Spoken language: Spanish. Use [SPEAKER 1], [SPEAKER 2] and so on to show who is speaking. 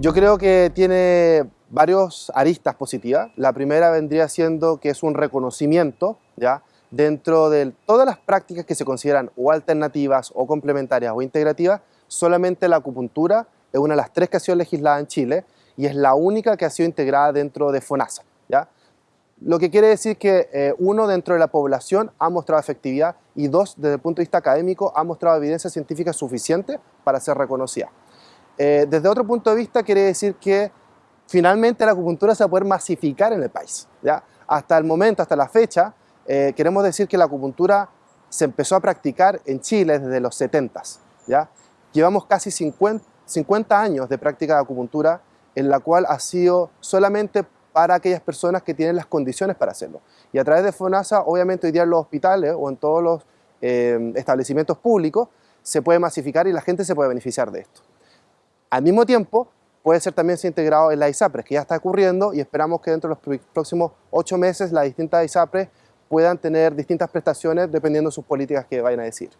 [SPEAKER 1] Yo creo que tiene varios aristas positivas. La primera vendría siendo que es un reconocimiento, ¿ya? Dentro de todas las prácticas que se consideran o alternativas o complementarias o integrativas, solamente la acupuntura es una de las tres que ha sido legislada en Chile y es la única que ha sido integrada dentro de FONASA. ¿ya? Lo que quiere decir que eh, uno, dentro de la población ha mostrado efectividad y dos, desde el punto de vista académico, ha mostrado evidencia científica suficiente para ser reconocida. Eh, desde otro punto de vista quiere decir que finalmente la acupuntura se va a poder masificar en el país. Hasta el momento, hasta la fecha, eh, queremos decir que la acupuntura se empezó a practicar en Chile desde los 70 ¿ya? Llevamos casi 50, 50 años de práctica de acupuntura en la cual ha sido solamente para aquellas personas que tienen las condiciones para hacerlo. Y a través de FONASA, obviamente hoy día en los hospitales o en todos los eh, establecimientos públicos, se puede masificar y la gente se puede beneficiar de esto. Al mismo tiempo, puede ser también integrado en la ISAPRES, que ya está ocurriendo y esperamos que dentro de los próximos ocho meses las distintas ISAPRES puedan tener distintas prestaciones dependiendo de sus políticas que vayan a decir.